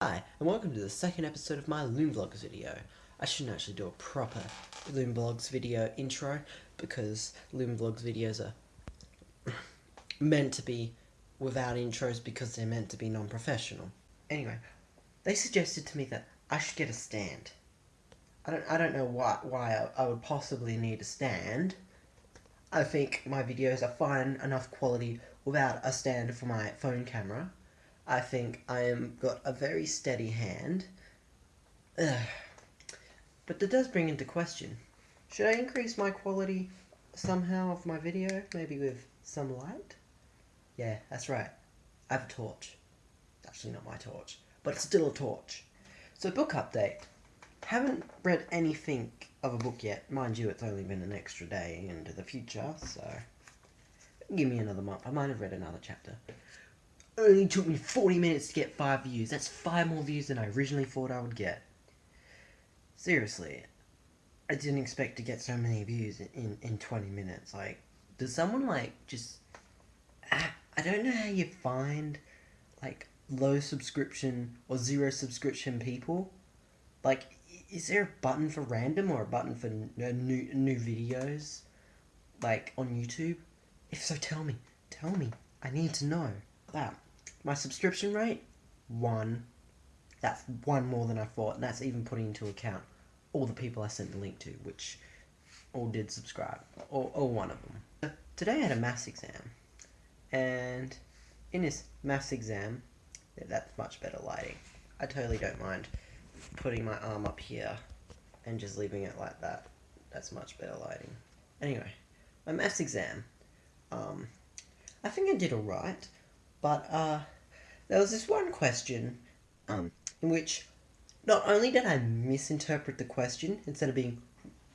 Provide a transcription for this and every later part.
Hi, and welcome to the second episode of my Loom Vlogs video. I shouldn't actually do a proper Loom Vlogs video intro because Loom Vlogs videos are meant to be without intros because they're meant to be non-professional. Anyway, they suggested to me that I should get a stand. I don't, I don't know why, why I, I would possibly need a stand. I think my videos are fine enough quality without a stand for my phone camera. I think I am got a very steady hand. Ugh. But that does bring into question, should I increase my quality somehow of my video, maybe with some light? Yeah, that's right. I have a torch. It's actually not my torch, but it's still a torch. So book update. Haven't read anything of a book yet. Mind you, it's only been an extra day into the future, so give me another month. I might have read another chapter. Only took me 40 minutes to get 5 views. That's 5 more views than I originally thought I would get. Seriously, I didn't expect to get so many views in, in 20 minutes. Like, does someone, like, just... I, I don't know how you find, like, low subscription or zero subscription people. Like, is there a button for random or a button for uh, new new videos, like on YouTube? If so, tell me. Tell me. I need to know. That my subscription rate, one. That's one more than I thought, and that's even putting into account all the people I sent the link to, which all did subscribe, or, or one of them. Today I had a maths exam, and in this maths exam, that's much better lighting. I totally don't mind putting my arm up here and just leaving it like that. That's much better lighting. Anyway, my maths exam, um, I think I did alright, but uh, there was this one question um, in which not only did I misinterpret the question, instead of being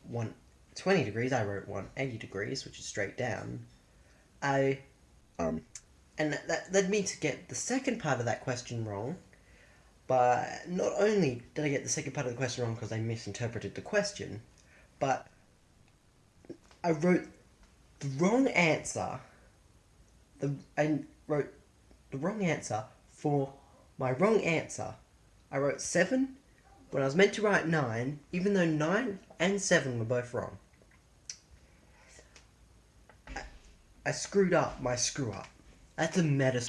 120 degrees, I wrote 180 degrees, which is straight down. I, um, and that, that led me to get the second part of that question wrong, but not only did I get the second part of the question wrong because I misinterpreted the question, but I wrote the wrong answer. The I wrote the wrong answer for my wrong answer. I wrote seven when I was meant to write nine, even though nine and seven were both wrong. I, I screwed up my screw up. That's a meta.